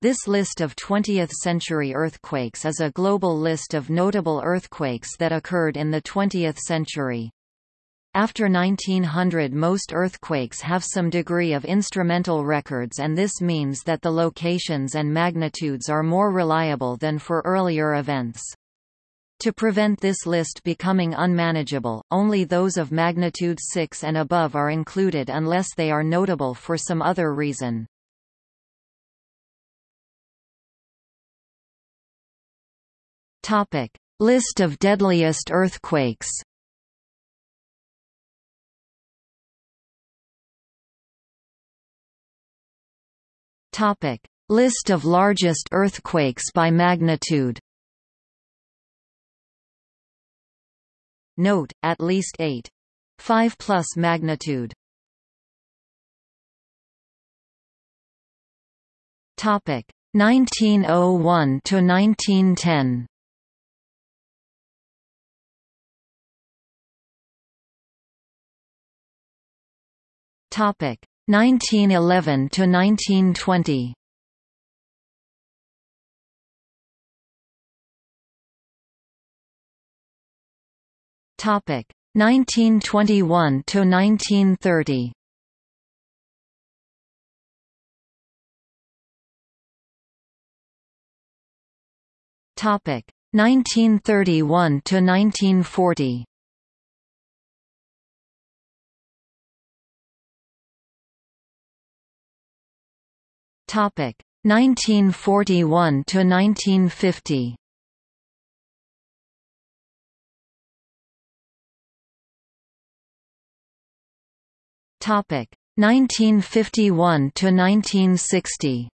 This list of 20th-century earthquakes is a global list of notable earthquakes that occurred in the 20th century. After 1900 most earthquakes have some degree of instrumental records and this means that the locations and magnitudes are more reliable than for earlier events. To prevent this list becoming unmanageable, only those of magnitude 6 and above are included unless they are notable for some other reason. Topic: List of deadliest earthquakes. Topic: List of largest earthquakes by magnitude. Note, at least 8. 5 plus magnitude. Topic 1901 to 1910. Topic 1911 to 1920. Topic 1921 to 1930. Topic 1931 to 1940. Topic 1941 to 1950. Topic 1951 to 1960.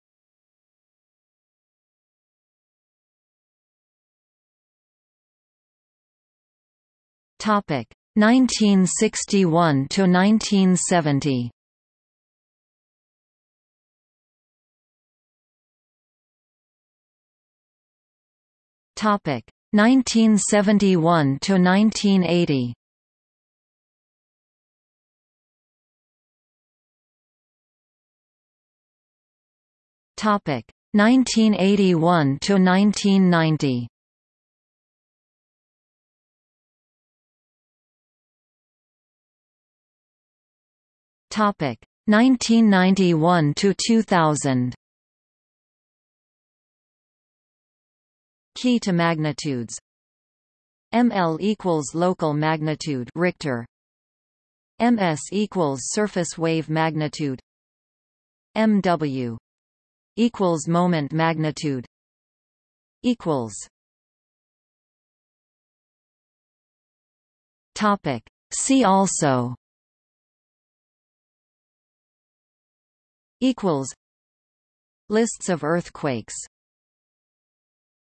Topic 1961 to 1970. Topic 1971 to 1980. Topic 1981 to 1990. Topic 1991 to 2000. Key to magnitudes. ML equals local magnitude Richter. MS equals surface wave magnitude. MW equals moment magnitude. Equals. Topic. See also. Equals. Lists of earthquakes